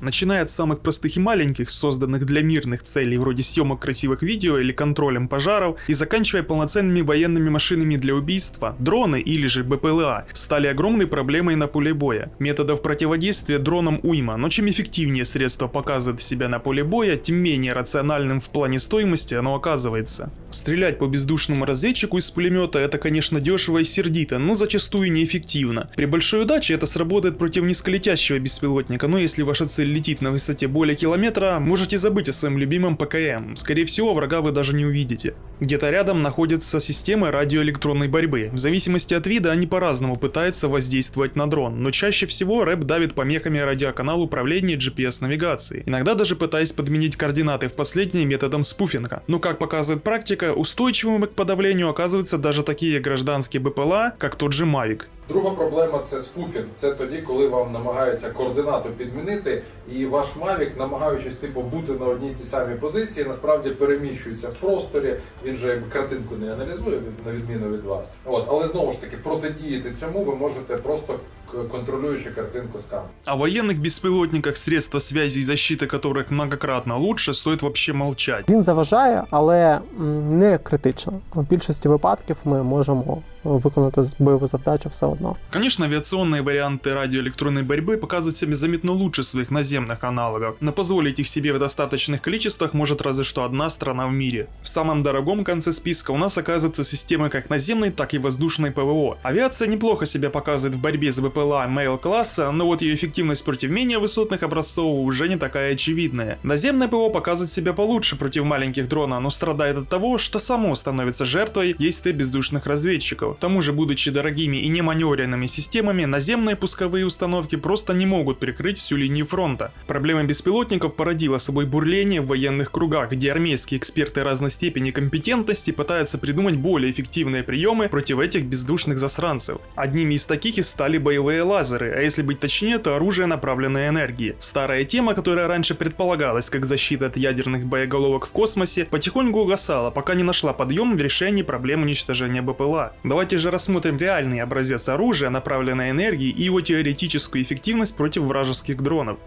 начиная от самых простых и маленьких, созданных для мирных целей вроде съемок красивых видео или контролем пожаров, и заканчивая полноценными военными машинами для убийства, дроны или же БПЛА стали огромной проблемой на поле боя. Методов противодействия дронам уйма, но чем эффективнее средство показывает себя на поле боя, тем менее рациональным в плане стоимости оно оказывается. Стрелять по бездушному разведчику из пулемета это, конечно, дешево и сердито, но зачастую неэффективно. При большой удаче это сработает против низколетящего беспилотника, но если ваша цель летит на высоте более километра, можете забыть о своем любимом ПКМ. Скорее всего, врага вы даже не увидите. Где-то рядом находятся системы радиоэлектронной борьбы. В зависимости от вида они по-разному пытаются воздействовать на дрон, но чаще всего рэп давит помехами радиоканал управления GPS-навигацией, иногда даже пытаясь подменить координаты в последние методом спуфинга. Но как показывает практика, устойчивыми к подавлению оказываются даже такие гражданские БПЛА, как тот же Mavic. Друга проблема це спуфінг. Це тоді, коли вам намагаються координату підмінити, і ваш Mavic, намагаючись типу бути на одній тій самій позиції, насправді переміщується в просторі. Він же якби картинку не аналізує від на відміну від вас. От, але знову ж таки протидіяти цьому ви можете просто к- контролюючи картинку з камери. О военных беспилотниках, средства связи и защиты которых многократно лучше, стоит вообще молчать. Він заважає, але м, не критично. В більшості випадків ми можемо виконати з- бойову завдачу все одно. Конечно, авиационные варианты радиоэлектронной борьбы показывают себя заметно лучше своих наземных аналогов, но позволить их себе в достаточных количествах может разве что одна страна в мире. В самом дорогом конце списка у нас оказываются системы как наземной, так и воздушной ПВО. Авиация неплохо себя показывает в борьбе с БПЛА Mail-класса, но вот ее эффективность против менее высотных образцов уже не такая очевидная. Наземное ПВО показывает себя получше против маленьких дрона, но страдает от того, что само становится жертвой действий бездушных разведчиков. К тому же, будучи дорогими и неманевренными системами, наземные пусковые установки просто не могут прикрыть всю линию фронта. Проблема беспилотников породила собой бурление в военных кругах, где армейские эксперты разной степени компетентности пытаются придумать более эффективные приемы против этих бездушных засранцев. Одними из таких и стали боевые лазеры, а если быть точнее, то оружие направленной энергии. Старая тема, которая раньше предполагалась как защита от ядерных боеголовок в космосе, потихоньку угасала, пока не нашла подъем в решении проблем уничтожения БПЛА. Давайте же рассмотрим реальный образец оружия направленной энергии и его теоретическую эффективность против вражеских дронов.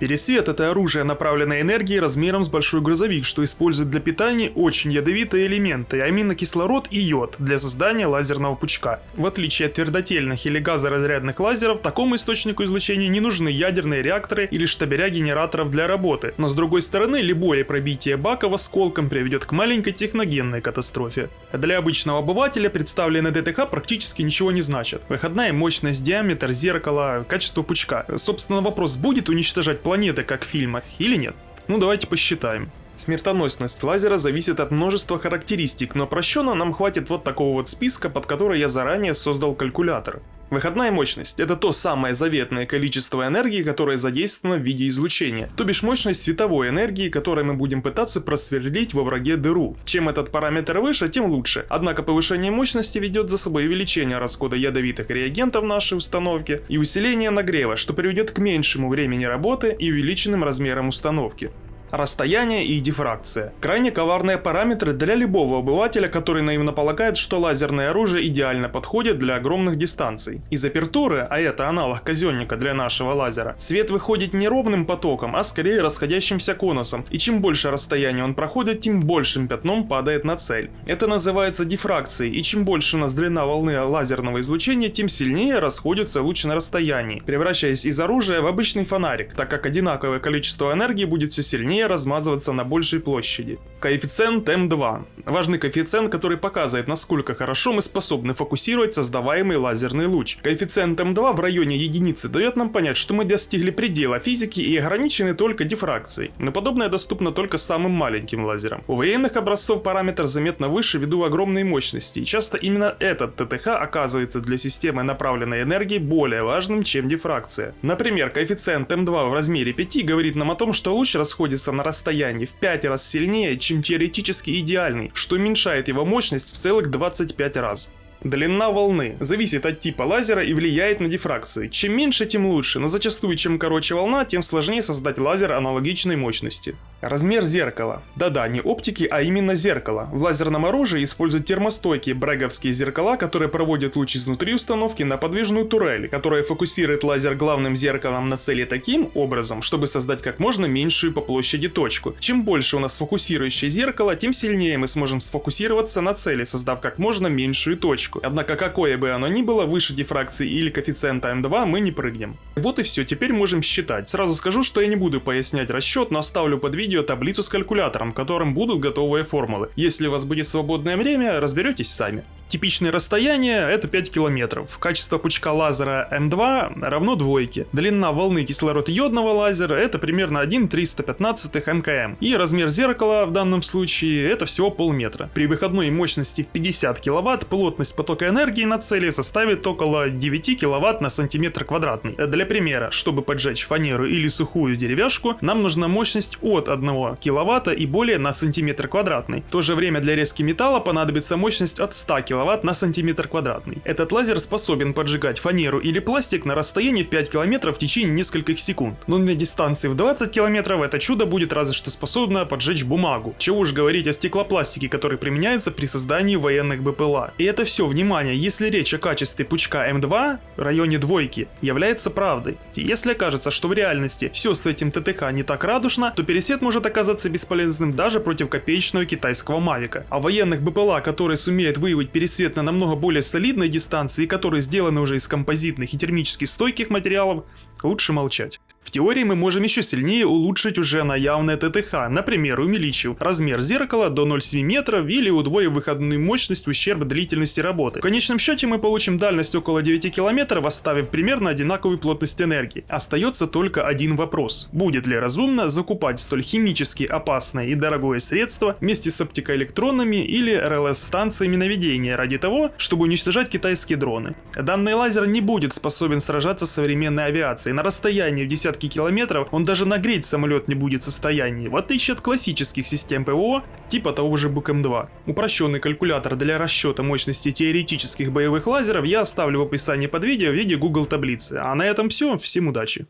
Пересвет – это оружие направленной энергии размером с большой грузовик, что использует для питания очень ядовитые элементы, а именно кислород и йод, для создания лазерного пучка. В отличие от твердотельных или газоразрядных лазеров, такому источнику излучения не нужны ядерные реакторы или штабеля генераторов для работы. Но с другой стороны, любое пробитие баков осколком приведет к маленькой техногенной катастрофе. Для обычного обывателя представленные ДТХ практически ничего не значат. Выходная мощность, диаметр зеркала, качество пучка. Собственно, вопрос, будет уничтожать планеты, как в фильмах, или нет? Ну, давайте посчитаем. Смертоносность лазера зависит от множества характеристик, но прощенно нам хватит вот такого вот списка, под который я заранее создал калькулятор. Выходная мощность – это то самое заветное количество энергии, которое задействовано в виде излучения, то бишь мощность световой энергии, которой мы будем пытаться просверлить во враге дыру. Чем этот параметр выше, тем лучше. Однако повышение мощности ведет за собой увеличение расхода ядовитых реагентов нашей установке и усиление нагрева, что приведет к меньшему времени работы и увеличенным размерам установки. Расстояние и дифракция. Крайне коварные параметры для любого обывателя, который наивно полагает, что лазерное оружие идеально подходит для огромных дистанций. Из апертуры, а это аналог казенника для нашего лазера, свет выходит не ровным потоком, а скорее расходящимся конусом, и чем больше расстояние он проходит, тем большим пятном падает на цель. Это называется дифракцией, и чем больше у нас длина волны лазерного излучения, тем сильнее расходится луч на расстоянии, превращаясь из оружия в обычный фонарик, так как одинаковое количество энергии будет все сильнее размазываться на большей площади. Коэффициент М2. Важный коэффициент, который показывает, насколько хорошо мы способны фокусировать создаваемый лазерный луч. Коэффициент М2 в районе единицы дает нам понять, что мы достигли предела физики и ограничены только дифракцией. Но подобное доступно только самым маленьким лазерам. У военных образцов параметр заметно выше ввиду огромной мощности, и часто именно этот ТТХ оказывается для системы направленной энергии более важным, чем дифракция. Например, коэффициент М2 в размере 5 говорит нам о том, что луч расходится на расстоянии в 5 раз сильнее, чем теоретически идеальный, что уменьшает его мощность в целых 25 раз. Длина волны зависит от типа лазера и влияет на дифракцию. Чем меньше, тем лучше, но зачастую чем короче волна, тем сложнее создать лазер аналогичной мощности. Размер зеркала. Да-да, не оптики, а именно зеркала. В лазерном оружии используют термостойкие бреговские зеркала, которые проводят луч изнутри установки на подвижную турель, которая фокусирует лазер главным зеркалом на цели таким образом, чтобы создать как можно меньшую по площади точку. Чем больше у нас фокусирующее зеркало, тем сильнее мы сможем сфокусироваться на цели, создав как можно меньшую точку. Однако какое бы оно ни было, выше дифракции или коэффициента М2 мы не прыгнем. Вот и все, теперь можем считать. Сразу скажу, что я не буду пояснять расчет, но оставлю под видео таблицу с калькулятором, в котором будут готовые формулы. Если у вас будет свободное время, разберетесь сами. Типичное расстояние это 5 километров. Качество пучка лазера М2 равно двойке. Длина волны кислород-йодного лазера это примерно 1,315 мкм. И размер зеркала в данном случае это всего полметра. При выходной мощности в 50 киловатт плотность потока энергии на цели составит около 9 киловатт на сантиметр квадратный. Для примера, чтобы поджечь фанеру или сухую деревяшку, нам нужна мощность от 1 киловатта и более на сантиметр квадратный. В то же время для резки металла понадобится мощность от 100 киловатт киловатт на сантиметр квадратный. Этот лазер способен поджигать фанеру или пластик на расстоянии в 5 километров в течение нескольких секунд. Но на дистанции в 20 километров это чудо будет разве что способно поджечь бумагу. Чего уж говорить о стеклопластике, который применяется при создании военных БПЛА. И это все, внимание, если речь о качестве пучка М2 в районе двойки является правдой. Если окажется, что в реальности все с этим ТТХ не так радужно, то пересвет может оказаться бесполезным даже против копеечного китайского Мавика. А военных БПЛА, которые сумеют выявить пересвет свет на намного более солидной дистанции, которые сделаны уже из композитных и термически стойких материалов, лучше молчать. В теории мы можем еще сильнее улучшить уже наявное ТТХ, например, увеличив размер зеркала до 0,7 метров или удвоив выходную мощность ущерб длительности работы. В конечном счете мы получим дальность около 9 километров, оставив примерно одинаковую плотность энергии. Остается только один вопрос. Будет ли разумно закупать столь химически опасное и дорогое средство вместе с оптикоэлектронами или РЛС-станциями наведения ради того, чтобы уничтожать китайские дроны? Данный лазер не будет способен сражаться с современной авиацией на расстоянии в десятки десятки километров, он даже нагреть самолет не будет в состоянии, в отличие от классических систем ПВО, типа того же БКМ-2. Упрощенный калькулятор для расчета мощности теоретических боевых лазеров я оставлю в описании под видео в виде Google таблицы. А на этом все, всем удачи!